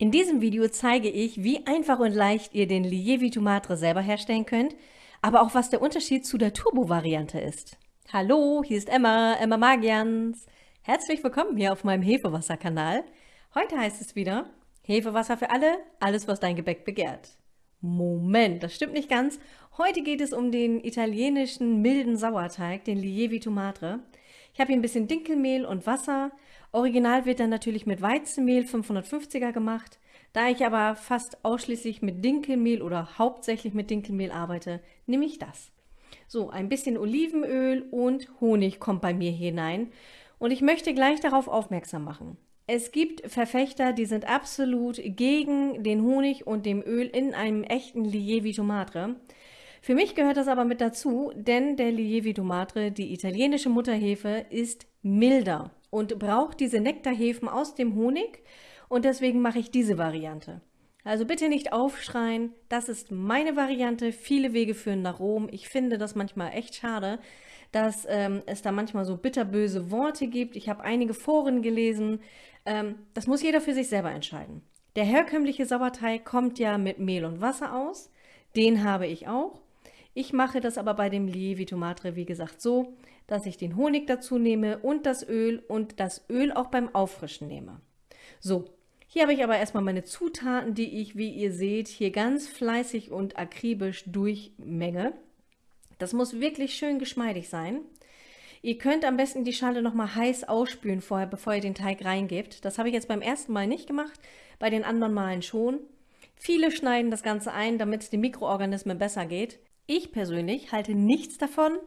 In diesem Video zeige ich, wie einfach und leicht ihr den Lievi Tomatre selber herstellen könnt, aber auch was der Unterschied zu der Turbo-Variante ist. Hallo, hier ist Emma, Emma Magians. Herzlich willkommen hier auf meinem Hefewasser-Kanal. Heute heißt es wieder Hefewasser für alle, alles was dein Gebäck begehrt. Moment, das stimmt nicht ganz. Heute geht es um den italienischen milden Sauerteig, den Lievi Tomatre. Ich habe hier ein bisschen Dinkelmehl und Wasser. Original wird dann natürlich mit Weizenmehl 550er gemacht. Da ich aber fast ausschließlich mit Dinkelmehl oder hauptsächlich mit Dinkelmehl arbeite, nehme ich das. So, ein bisschen Olivenöl und Honig kommt bei mir hinein. Und ich möchte gleich darauf aufmerksam machen. Es gibt Verfechter, die sind absolut gegen den Honig und dem Öl in einem echten Lievi Tomatre. Für mich gehört das aber mit dazu, denn der Lievi Matre, die italienische Mutterhefe, ist milder und braucht diese Nektarhefen aus dem Honig und deswegen mache ich diese Variante. Also bitte nicht aufschreien, das ist meine Variante, viele Wege führen nach Rom. Ich finde das manchmal echt schade, dass ähm, es da manchmal so bitterböse Worte gibt. Ich habe einige Foren gelesen, ähm, das muss jeder für sich selber entscheiden. Der herkömmliche Sauerteig kommt ja mit Mehl und Wasser aus, den habe ich auch. Ich mache das aber bei dem Lievi Tomatre, wie gesagt, so, dass ich den Honig dazu nehme und das Öl und das Öl auch beim Auffrischen nehme. So, hier habe ich aber erstmal meine Zutaten, die ich, wie ihr seht, hier ganz fleißig und akribisch durchmenge. Das muss wirklich schön geschmeidig sein. Ihr könnt am besten die Schale nochmal heiß ausspülen vorher, bevor ihr den Teig reingebt. Das habe ich jetzt beim ersten Mal nicht gemacht, bei den anderen Malen schon. Viele schneiden das Ganze ein, damit es den Mikroorganismen besser geht. Ich persönlich halte nichts davon.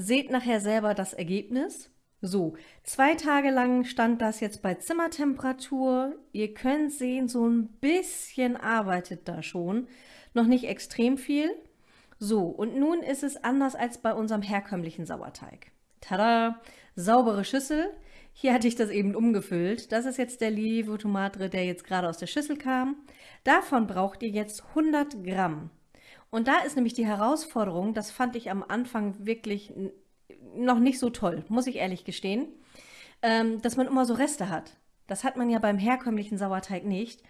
Seht nachher selber das Ergebnis. So, zwei Tage lang stand das jetzt bei Zimmertemperatur. Ihr könnt sehen, so ein bisschen arbeitet da schon. Noch nicht extrem viel. So, und nun ist es anders als bei unserem herkömmlichen Sauerteig. Tada! Saubere Schüssel. Hier hatte ich das eben umgefüllt. Das ist jetzt der Livo Tomatre, der jetzt gerade aus der Schüssel kam. Davon braucht ihr jetzt 100 Gramm. Und da ist nämlich die Herausforderung, das fand ich am Anfang wirklich noch nicht so toll, muss ich ehrlich gestehen, ähm, dass man immer so Reste hat. Das hat man ja beim herkömmlichen Sauerteig nicht.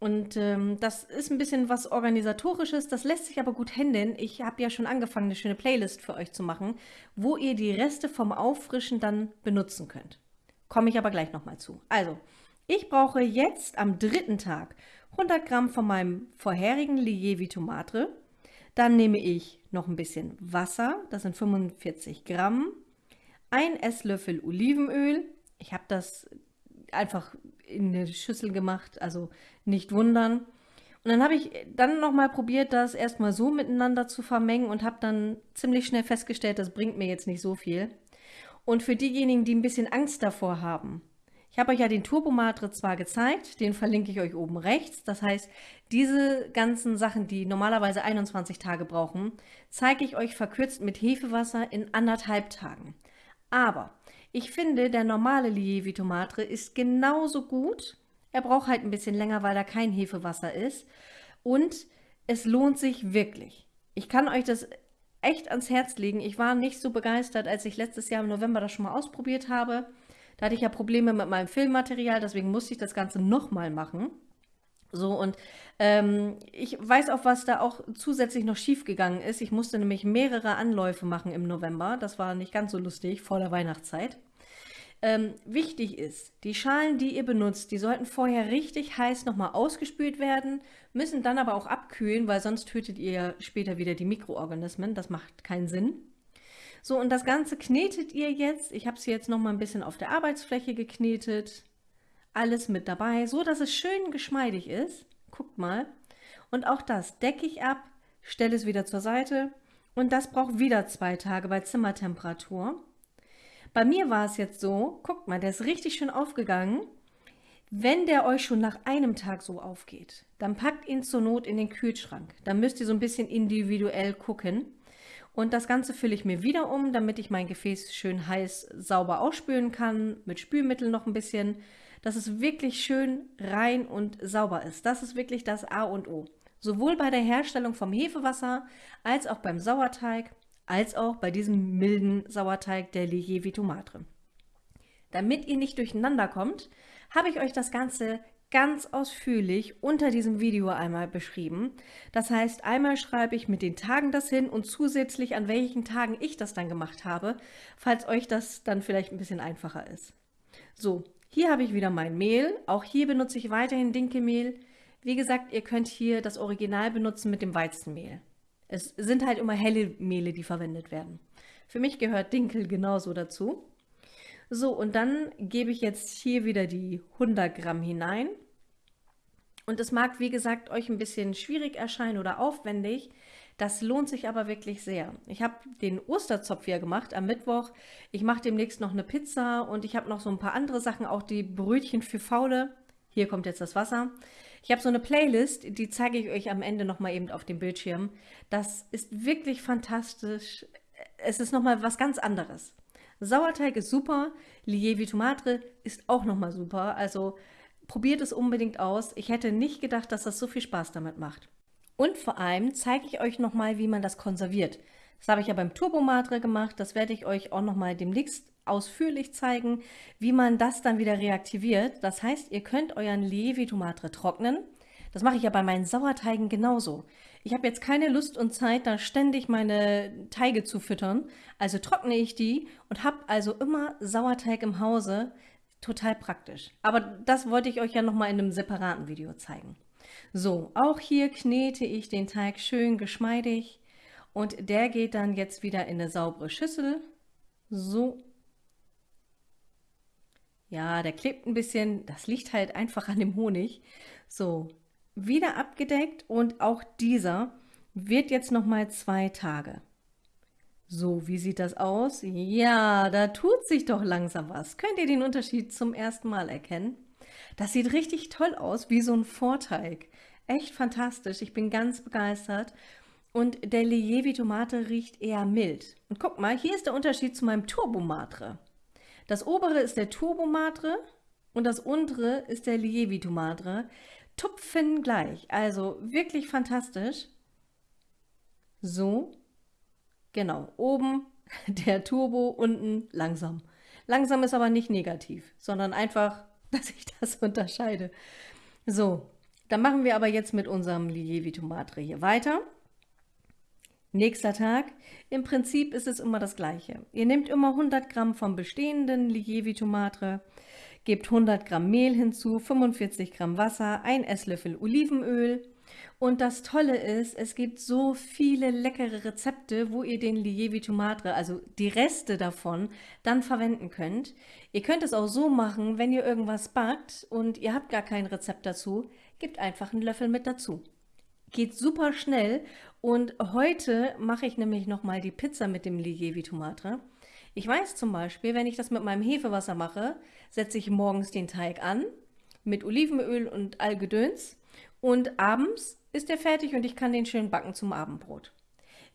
Und ähm, das ist ein bisschen was Organisatorisches, das lässt sich aber gut händeln. Ich habe ja schon angefangen, eine schöne Playlist für euch zu machen, wo ihr die Reste vom Auffrischen dann benutzen könnt. Komme ich aber gleich nochmal zu. Also, ich brauche jetzt am dritten Tag 100 Gramm von meinem vorherigen Lievi Tomatre, dann nehme ich noch ein bisschen Wasser, das sind 45 Gramm, ein Esslöffel Olivenöl. Ich habe das einfach in eine Schüssel gemacht, also nicht wundern. Und dann habe ich dann nochmal probiert, das erstmal so miteinander zu vermengen und habe dann ziemlich schnell festgestellt, das bringt mir jetzt nicht so viel. Und für diejenigen, die ein bisschen Angst davor haben, ich habe euch ja den Turbomatre zwar gezeigt, den verlinke ich euch oben rechts. Das heißt, diese ganzen Sachen, die normalerweise 21 Tage brauchen, zeige ich euch verkürzt mit Hefewasser in anderthalb Tagen. Aber ich finde, der normale Lievi Tomatre ist genauso gut. Er braucht halt ein bisschen länger, weil da kein Hefewasser ist. Und es lohnt sich wirklich. Ich kann euch das echt ans Herz legen. Ich war nicht so begeistert, als ich letztes Jahr im November das schon mal ausprobiert habe. Da hatte ich ja Probleme mit meinem Filmmaterial, deswegen musste ich das Ganze nochmal machen. So, und ähm, ich weiß auch, was da auch zusätzlich noch schief gegangen ist. Ich musste nämlich mehrere Anläufe machen im November. Das war nicht ganz so lustig vor der Weihnachtszeit. Ähm, wichtig ist, die Schalen, die ihr benutzt, die sollten vorher richtig heiß nochmal ausgespült werden, müssen dann aber auch abkühlen, weil sonst tötet ihr später wieder die Mikroorganismen. Das macht keinen Sinn. So, und das Ganze knetet ihr jetzt. Ich habe es jetzt noch mal ein bisschen auf der Arbeitsfläche geknetet. Alles mit dabei, so dass es schön geschmeidig ist. Guckt mal. Und auch das decke ich ab, stelle es wieder zur Seite. Und das braucht wieder zwei Tage bei Zimmertemperatur. Bei mir war es jetzt so, guckt mal, der ist richtig schön aufgegangen. Wenn der euch schon nach einem Tag so aufgeht, dann packt ihn zur Not in den Kühlschrank. Dann müsst ihr so ein bisschen individuell gucken. Und das Ganze fülle ich mir wieder um, damit ich mein Gefäß schön heiß sauber ausspülen kann, mit Spülmittel noch ein bisschen, dass es wirklich schön rein und sauber ist. Das ist wirklich das A und O. Sowohl bei der Herstellung vom Hefewasser, als auch beim Sauerteig, als auch bei diesem milden Sauerteig der Lievi Tomatre. Damit ihr nicht durcheinander kommt, habe ich euch das Ganze ganz ausführlich unter diesem Video einmal beschrieben. Das heißt, einmal schreibe ich mit den Tagen das hin und zusätzlich an welchen Tagen ich das dann gemacht habe, falls euch das dann vielleicht ein bisschen einfacher ist. So, hier habe ich wieder mein Mehl. Auch hier benutze ich weiterhin Dinkelmehl. Wie gesagt, ihr könnt hier das Original benutzen mit dem Weizenmehl. Es sind halt immer helle Mehle, die verwendet werden. Für mich gehört Dinkel genauso dazu. So, und dann gebe ich jetzt hier wieder die 100 Gramm hinein. Und es mag, wie gesagt, euch ein bisschen schwierig erscheinen oder aufwendig. Das lohnt sich aber wirklich sehr. Ich habe den Osterzopf hier gemacht am Mittwoch. Ich mache demnächst noch eine Pizza und ich habe noch so ein paar andere Sachen, auch die Brötchen für Faule. Hier kommt jetzt das Wasser. Ich habe so eine Playlist, die zeige ich euch am Ende nochmal eben auf dem Bildschirm. Das ist wirklich fantastisch. Es ist nochmal was ganz anderes. Sauerteig ist super, Lievi Tomate ist auch nochmal super, also probiert es unbedingt aus. Ich hätte nicht gedacht, dass das so viel Spaß damit macht. Und vor allem zeige ich euch nochmal, wie man das konserviert. Das habe ich ja beim Turbomatre gemacht, das werde ich euch auch nochmal demnächst ausführlich zeigen, wie man das dann wieder reaktiviert. Das heißt, ihr könnt euren Lievi Tomate trocknen. Das mache ich ja bei meinen Sauerteigen genauso. Ich habe jetzt keine Lust und Zeit, da ständig meine Teige zu füttern. Also trockne ich die und habe also immer Sauerteig im Hause. Total praktisch. Aber das wollte ich euch ja nochmal in einem separaten Video zeigen. So, auch hier knete ich den Teig schön geschmeidig und der geht dann jetzt wieder in eine saubere Schüssel. So. Ja, der klebt ein bisschen, das liegt halt einfach an dem Honig. So, wieder abgedeckt und auch dieser wird jetzt noch mal zwei Tage. So, wie sieht das aus? Ja, da tut sich doch langsam was. Könnt ihr den Unterschied zum ersten Mal erkennen? Das sieht richtig toll aus, wie so ein Vorteig. Echt fantastisch, ich bin ganz begeistert. Und der Lievi Tomate riecht eher mild. Und guck mal, hier ist der Unterschied zu meinem Turbomatre. Das obere ist der Turbomatre und das untere ist der Lievi Tomate tupfen gleich. Also wirklich fantastisch. So, genau, oben der Turbo, unten langsam. Langsam ist aber nicht negativ, sondern einfach, dass ich das unterscheide. So, dann machen wir aber jetzt mit unserem Lievi Tomatre hier weiter. Nächster Tag. Im Prinzip ist es immer das gleiche. Ihr nehmt immer 100 Gramm vom bestehenden Lievi Tomatre, Gebt 100 Gramm Mehl hinzu, 45 Gramm Wasser, ein Esslöffel Olivenöl. Und das Tolle ist, es gibt so viele leckere Rezepte, wo ihr den Lievi Tomatre, also die Reste davon, dann verwenden könnt. Ihr könnt es auch so machen, wenn ihr irgendwas backt und ihr habt gar kein Rezept dazu, gebt einfach einen Löffel mit dazu. Geht super schnell und heute mache ich nämlich nochmal die Pizza mit dem Lievi Tomatre. Ich weiß zum Beispiel, wenn ich das mit meinem Hefewasser mache, setze ich morgens den Teig an mit Olivenöl und Allgedöns und abends ist er fertig und ich kann den schön backen zum Abendbrot.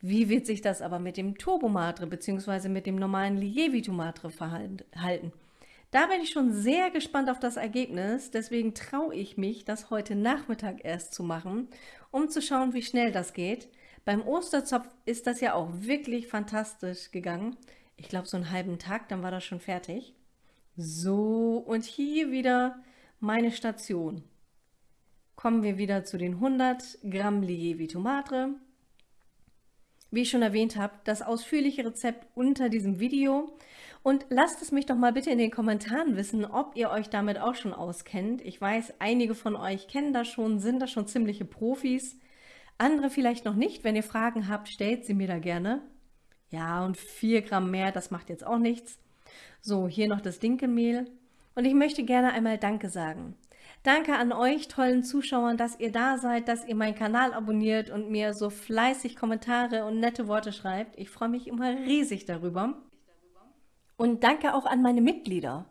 Wie wird sich das aber mit dem Turbomatre bzw. mit dem normalen Lievi-Tomatre verhalten? Da bin ich schon sehr gespannt auf das Ergebnis, deswegen traue ich mich, das heute Nachmittag erst zu machen, um zu schauen, wie schnell das geht. Beim Osterzopf ist das ja auch wirklich fantastisch gegangen ich glaube, so einen halben Tag, dann war das schon fertig. So, und hier wieder meine Station. Kommen wir wieder zu den 100 Gramm Lievi Tomate. Wie ich schon erwähnt habe, das ausführliche Rezept unter diesem Video. Und lasst es mich doch mal bitte in den Kommentaren wissen, ob ihr euch damit auch schon auskennt. Ich weiß, einige von euch kennen das schon, sind da schon ziemliche Profis. Andere vielleicht noch nicht. Wenn ihr Fragen habt, stellt sie mir da gerne. Ja, und 4 Gramm mehr, das macht jetzt auch nichts. So, hier noch das Dinkelmehl. Und ich möchte gerne einmal Danke sagen. Danke an euch tollen Zuschauern, dass ihr da seid, dass ihr meinen Kanal abonniert und mir so fleißig Kommentare und nette Worte schreibt. Ich freue mich immer riesig darüber. Und danke auch an meine Mitglieder.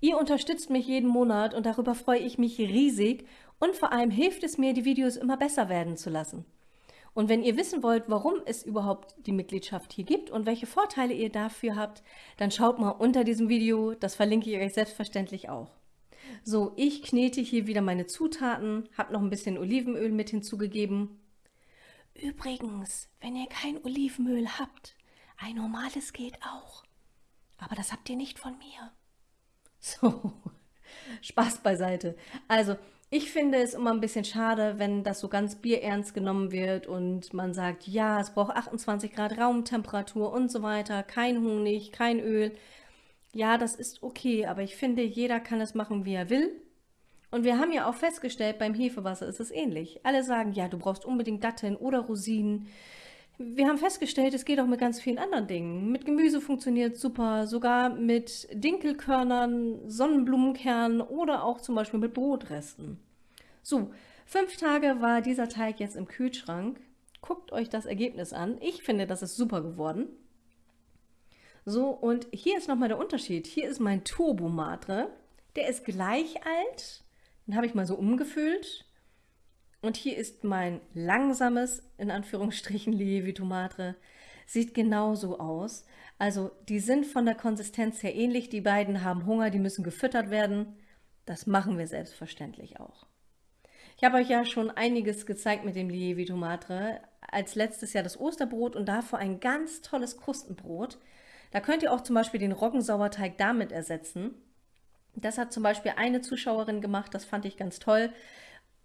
Ihr unterstützt mich jeden Monat und darüber freue ich mich riesig und vor allem hilft es mir, die Videos immer besser werden zu lassen. Und wenn ihr wissen wollt, warum es überhaupt die Mitgliedschaft hier gibt und welche Vorteile ihr dafür habt, dann schaut mal unter diesem Video, das verlinke ich euch selbstverständlich auch. So, ich knete hier wieder meine Zutaten, habe noch ein bisschen Olivenöl mit hinzugegeben. Übrigens, wenn ihr kein Olivenöl habt, ein normales geht auch. Aber das habt ihr nicht von mir. So, Spaß beiseite. Also, Ich finde es immer ein bisschen schade, wenn das so ganz bierernst genommen wird und man sagt, ja, es braucht 28 Grad Raumtemperatur und so weiter, kein Honig, kein Öl. Ja, das ist okay, aber ich finde, jeder kann es machen, wie er will. Und wir haben ja auch festgestellt, beim Hefewasser ist es ähnlich. Alle sagen, ja, du brauchst unbedingt Datteln oder Rosinen. Wir haben festgestellt, es geht auch mit ganz vielen anderen Dingen. Mit Gemüse funktioniert super, sogar mit Dinkelkörnern, Sonnenblumenkernen oder auch zum Beispiel mit Brotresten. So, fünf Tage war dieser Teig jetzt im Kühlschrank. Guckt euch das Ergebnis an. Ich finde, das ist super geworden. So, und hier ist nochmal der Unterschied. Hier ist mein Turbo Matre. Der ist gleich alt. Den habe ich mal so umgefüllt. Und hier ist mein langsames, in Anführungsstrichen, Lievitomatre. Sieht genauso aus. Also die sind von der Konsistenz her ähnlich. Die beiden haben Hunger, die müssen gefüttert werden. Das machen wir selbstverständlich auch. Ich habe euch ja schon einiges gezeigt mit dem Lievitomatre. Als letztes Jahr das Osterbrot und davor ein ganz tolles Krustenbrot. Da könnt ihr auch zum Beispiel den Roggensauerteig damit ersetzen. Das hat zum Beispiel eine Zuschauerin gemacht, das fand ich ganz toll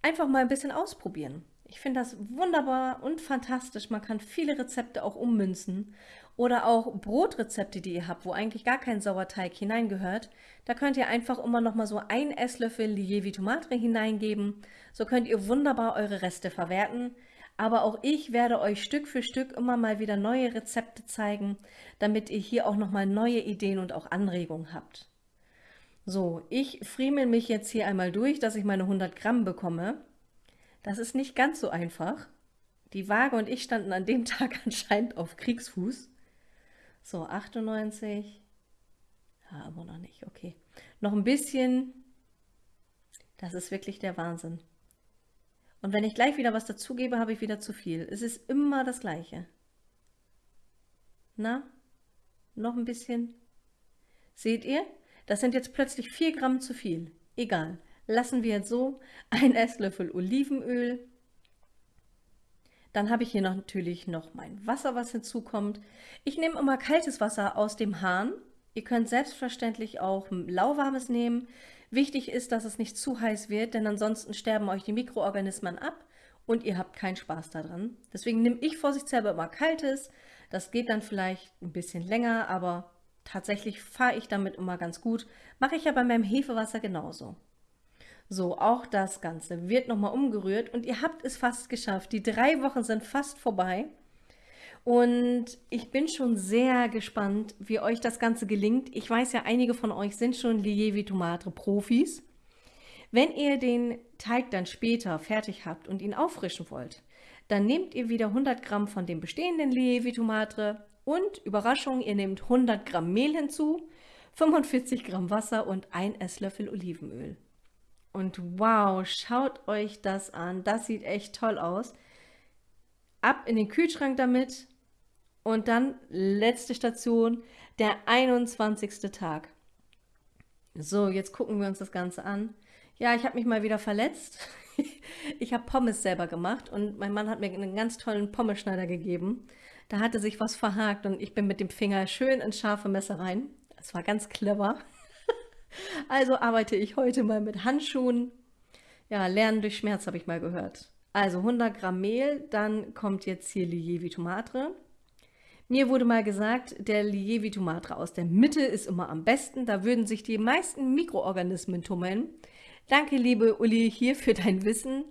einfach mal ein bisschen ausprobieren. Ich finde das wunderbar und fantastisch. Man kann viele Rezepte auch ummünzen oder auch Brotrezepte, die ihr habt, wo eigentlich gar kein Sauerteig hineingehört. Da könnt ihr einfach immer noch mal so ein Esslöffel Lievi Tomate hineingeben. So könnt ihr wunderbar eure Reste verwerten. Aber auch ich werde euch Stück für Stück immer mal wieder neue Rezepte zeigen, damit ihr hier auch noch mal neue Ideen und auch Anregungen habt. So, ich friemel mich jetzt hier einmal durch, dass ich meine 100 Gramm bekomme. Das ist nicht ganz so einfach. Die Waage und ich standen an dem Tag anscheinend auf Kriegsfuß. So, 98. Ja, aber noch nicht, okay. Noch ein bisschen. Das ist wirklich der Wahnsinn. Und wenn ich gleich wieder was dazugebe, habe ich wieder zu viel. Es ist immer das Gleiche. Na, noch ein bisschen. Seht ihr? Das sind jetzt plötzlich 4 Gramm zu viel. Egal. Lassen wir jetzt so. Ein Esslöffel Olivenöl. Dann habe ich hier noch natürlich noch mein Wasser, was hinzukommt. Ich nehme immer kaltes Wasser aus dem Hahn. Ihr könnt selbstverständlich auch lauwarmes nehmen. Wichtig ist, dass es nicht zu heiß wird, denn ansonsten sterben euch die Mikroorganismen ab und ihr habt keinen Spaß daran. Deswegen nehme ich vorsichtshalber immer kaltes. Das geht dann vielleicht ein bisschen länger, aber Tatsächlich fahre ich damit immer ganz gut. Mache ich ja bei meinem Hefewasser genauso. So, auch das Ganze wird nochmal umgerührt und ihr habt es fast geschafft. Die drei Wochen sind fast vorbei. Und ich bin schon sehr gespannt, wie euch das Ganze gelingt. Ich weiß ja, einige von euch sind schon Lievi Tomate Profis. Wenn ihr den Teig dann später fertig habt und ihn auffrischen wollt, dann nehmt ihr wieder 100 Gramm von dem bestehenden Lievi Tomate, und Überraschung, ihr nehmt 100 Gramm Mehl hinzu, 45 Gramm Wasser und ein Esslöffel Olivenöl. Und wow, schaut euch das an. Das sieht echt toll aus. Ab in den Kühlschrank damit. Und dann letzte Station, der 21. Tag. So, jetzt gucken wir uns das Ganze an. Ja, ich habe mich mal wieder verletzt. ich habe Pommes selber gemacht und mein Mann hat mir einen ganz tollen Pommeschneider gegeben. Da hatte sich was verhakt und ich bin mit dem Finger schön ins scharfe Messer rein. Das war ganz clever. also arbeite ich heute mal mit Handschuhen. Ja, Lernen durch Schmerz habe ich mal gehört. Also 100 Gramm Mehl, dann kommt jetzt hier Lievi Tomate. Mir wurde mal gesagt, der Lievi Tomate aus der Mitte ist immer am besten. Da würden sich die meisten Mikroorganismen tummeln. Danke, liebe Uli, hier für dein Wissen.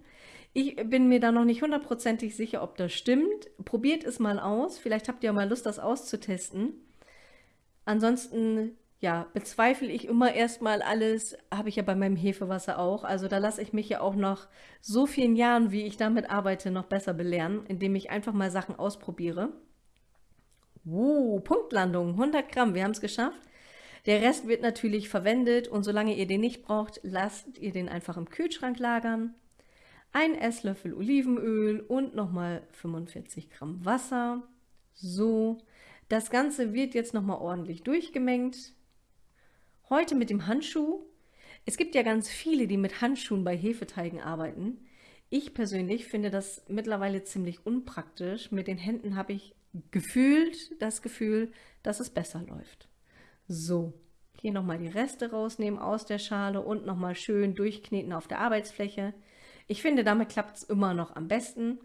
Ich bin mir da noch nicht hundertprozentig sicher, ob das stimmt. Probiert es mal aus. Vielleicht habt ihr mal Lust, das auszutesten. Ansonsten, ja, bezweifle ich immer erstmal alles. Habe ich ja bei meinem Hefewasser auch. Also da lasse ich mich ja auch noch so vielen Jahren, wie ich damit arbeite, noch besser belehren, indem ich einfach mal Sachen ausprobiere. Uh, Punktlandung, 100 Gramm, wir haben es geschafft. Der Rest wird natürlich verwendet und solange ihr den nicht braucht, lasst ihr den einfach im Kühlschrank lagern ein Esslöffel Olivenöl und nochmal 45 Gramm Wasser. So, das Ganze wird jetzt nochmal ordentlich durchgemengt. Heute mit dem Handschuh. Es gibt ja ganz viele, die mit Handschuhen bei Hefeteigen arbeiten. Ich persönlich finde das mittlerweile ziemlich unpraktisch. Mit den Händen habe ich gefühlt das Gefühl, dass es besser läuft. So, Hier nochmal die Reste rausnehmen aus der Schale und nochmal schön durchkneten auf der Arbeitsfläche. Ich finde, damit klappt es immer noch am besten.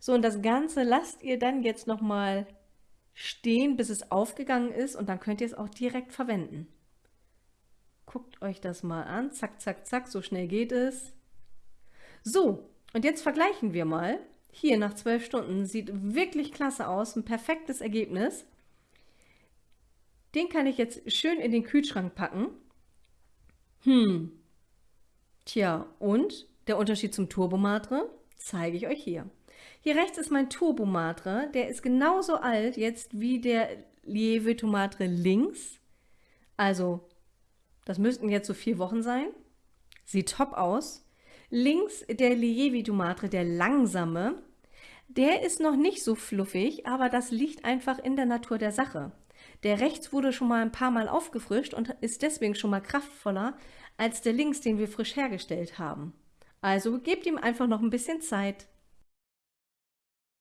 So, und das Ganze lasst ihr dann jetzt nochmal stehen, bis es aufgegangen ist und dann könnt ihr es auch direkt verwenden. Guckt euch das mal an. Zack, zack, zack, so schnell geht es. So, und jetzt vergleichen wir mal. Hier nach zwölf Stunden sieht wirklich klasse aus, ein perfektes Ergebnis. Den kann ich jetzt schön in den Kühlschrank packen. Hm, tja, und der Unterschied zum Turbomatre zeige ich euch hier. Hier rechts ist mein Turbomatre, der ist genauso alt jetzt wie der Lieve Tomatre links. Also, das müssten jetzt so vier Wochen sein. Sieht top aus. Links der Lievi Tomatre, der langsame, der ist noch nicht so fluffig, aber das liegt einfach in der Natur der Sache. Der rechts wurde schon mal ein paar Mal aufgefrischt und ist deswegen schon mal kraftvoller als der links, den wir frisch hergestellt haben. Also gebt ihm einfach noch ein bisschen Zeit.